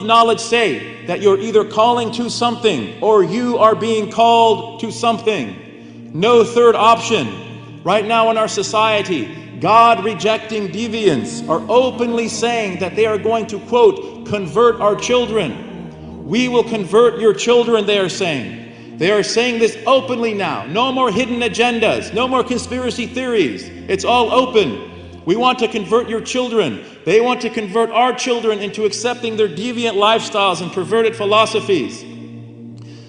knowledge say that you're either calling to something or you are being called to something. No third option. Right now in our society, God rejecting deviants are openly saying that they are going to, quote, convert our children. We will convert your children, they are saying. They are saying this openly now. No more hidden agendas, no more conspiracy theories. It's all open. We want to convert your children. They want to convert our children into accepting their deviant lifestyles and perverted philosophies.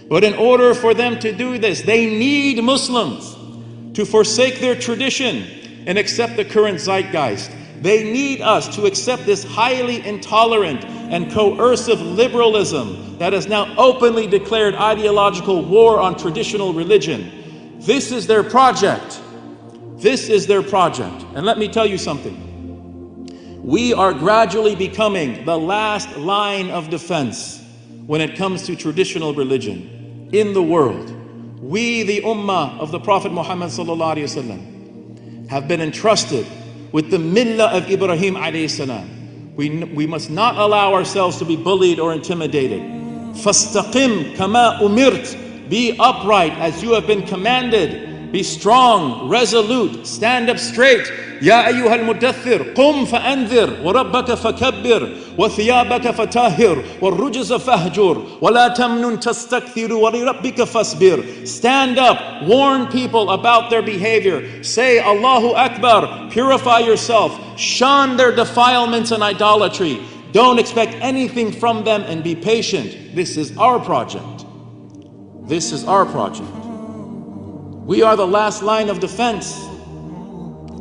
But in order for them to do this, they need Muslims to forsake their tradition and accept the current zeitgeist. They need us to accept this highly intolerant and coercive liberalism that has now openly declared ideological war on traditional religion. This is their project. This is their project. And let me tell you something. We are gradually becoming the last line of defense when it comes to traditional religion in the world. We, the ummah of the Prophet Muhammad have been entrusted with the millah of Ibrahim alayhi We, we must not allow ourselves to be bullied or intimidated. فَاسْتَقِمْ كَمَا umirt. Be upright as you have been commanded be strong, resolute, stand up straight. يا أيها المدثر قم فأنذر وربك فكبر وثيابك فطهر والرجز فاهجر ولا تمنن تستكثر ولربك فاصبر Stand up, warn people about their behavior. Say Allahu Akbar, purify yourself, shun their defilements and idolatry. Don't expect anything from them and be patient. This is our project. This is our project. We are the last line of defense.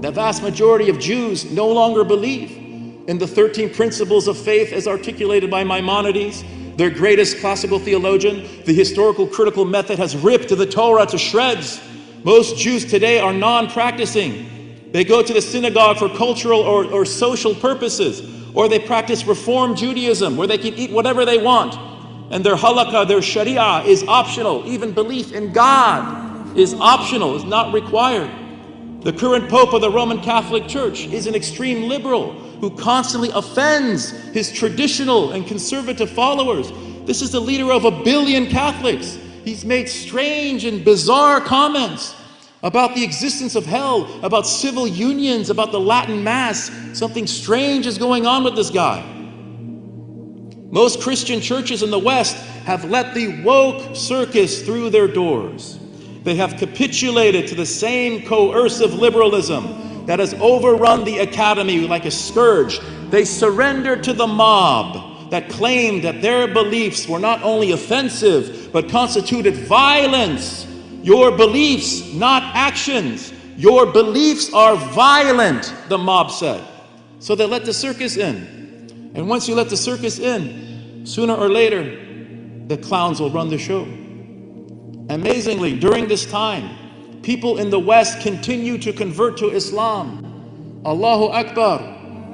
The vast majority of Jews no longer believe in the 13 principles of faith as articulated by Maimonides, their greatest classical theologian. The historical critical method has ripped the Torah to shreds. Most Jews today are non-practicing. They go to the synagogue for cultural or, or social purposes, or they practice Reform Judaism, where they can eat whatever they want. And their halakha, their sharia is optional. Even belief in God is optional, is not required. The current Pope of the Roman Catholic Church is an extreme liberal who constantly offends his traditional and conservative followers. This is the leader of a billion Catholics. He's made strange and bizarre comments about the existence of hell, about civil unions, about the Latin Mass. Something strange is going on with this guy. Most Christian churches in the West have let the woke circus through their doors. They have capitulated to the same coercive liberalism that has overrun the academy like a scourge. They surrendered to the mob that claimed that their beliefs were not only offensive, but constituted violence. Your beliefs, not actions. Your beliefs are violent, the mob said. So they let the circus in. And once you let the circus in, sooner or later, the clowns will run the show. Amazingly, during this time, people in the West continue to convert to Islam. Allahu Akbar.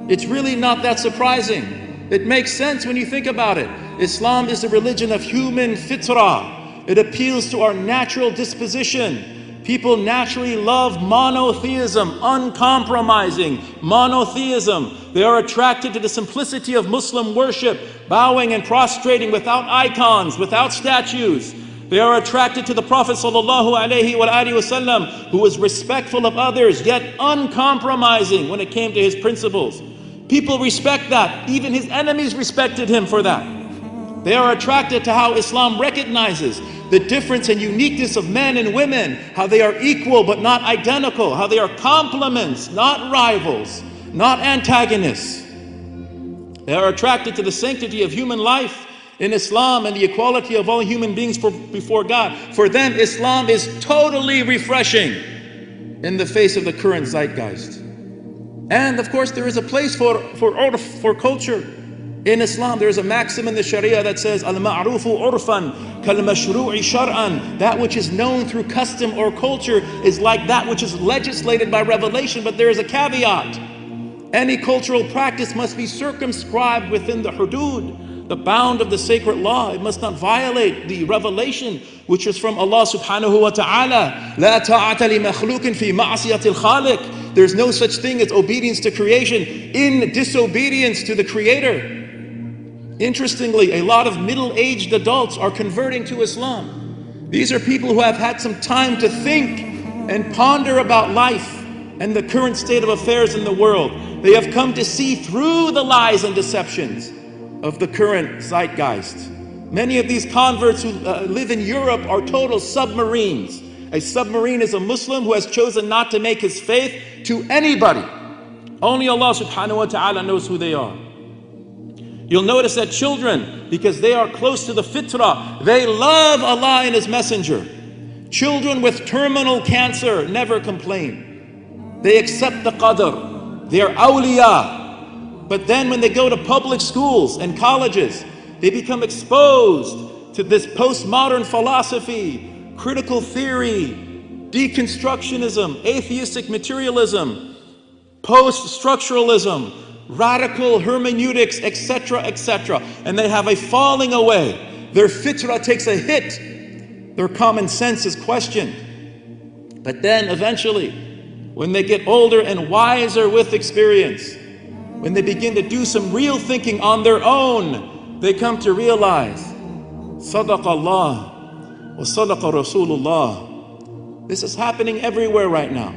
It's really not that surprising. It makes sense when you think about it. Islam is the religion of human fitrah. It appeals to our natural disposition. People naturally love monotheism, uncompromising monotheism. They are attracted to the simplicity of Muslim worship, bowing and prostrating without icons, without statues. They are attracted to the Prophet ﷺ, who was respectful of others, yet uncompromising when it came to his principles. People respect that. Even his enemies respected him for that. They are attracted to how Islam recognizes the difference and uniqueness of men and women, how they are equal but not identical, how they are complements, not rivals, not antagonists. They are attracted to the sanctity of human life in Islam and the equality of all human beings for, before God. For them, Islam is totally refreshing in the face of the current zeitgeist. And of course, there is a place for, for, for culture. In Islam, there is a maxim in the Sharia that says, Al-ma'rufu urfan kal-mashru'i shar'an. That which is known through custom or culture is like that which is legislated by revelation, but there is a caveat. Any cultural practice must be circumscribed within the hudud, the bound of the sacred law. It must not violate the revelation which is from Allah subhanahu wa ta'ala. لا ta'ata لمخلوق في معصية الخالق. There's no such thing as obedience to creation in disobedience to the creator. Interestingly, a lot of middle-aged adults are converting to Islam. These are people who have had some time to think and ponder about life and the current state of affairs in the world. They have come to see through the lies and deceptions of the current zeitgeist. Many of these converts who uh, live in Europe are total submarines. A submarine is a Muslim who has chosen not to make his faith to anybody. Only Allah subhanahu wa ta'ala knows who they are. You'll notice that children, because they are close to the fitrah, they love Allah and His Messenger. Children with terminal cancer never complain. They accept the qadr. They are awliya. But then when they go to public schools and colleges, they become exposed to this postmodern philosophy, critical theory, deconstructionism, atheistic materialism, post-structuralism, radical hermeneutics, etc., etc. And they have a falling away. Their fitrah takes a hit. Their common sense is questioned. But then eventually, when they get older and wiser with experience, when they begin to do some real thinking on their own, they come to realize, Sadaq Allah wa Sadaqa Rasulullah. This is happening everywhere right now.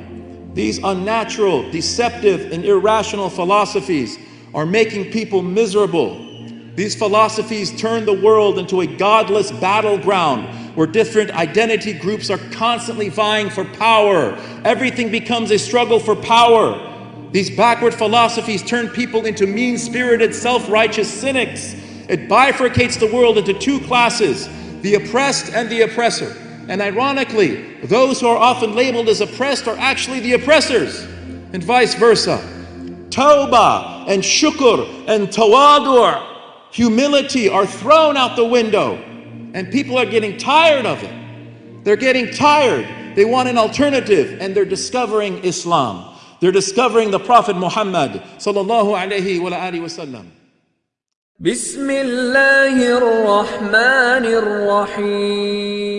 These unnatural, deceptive, and irrational philosophies are making people miserable. These philosophies turn the world into a godless battleground where different identity groups are constantly vying for power. Everything becomes a struggle for power. These backward philosophies turn people into mean-spirited, self-righteous cynics. It bifurcates the world into two classes, the oppressed and the oppressor. And ironically, those who are often labeled as oppressed are actually the oppressors, and vice versa. Tawbah and shukr and tawadur, humility are thrown out the window, and people are getting tired of it. They're getting tired. They want an alternative, and they're discovering Islam. They're discovering the Prophet Muhammad sallallahu alaihi wasallam. بسم الله الرحمن الرحيم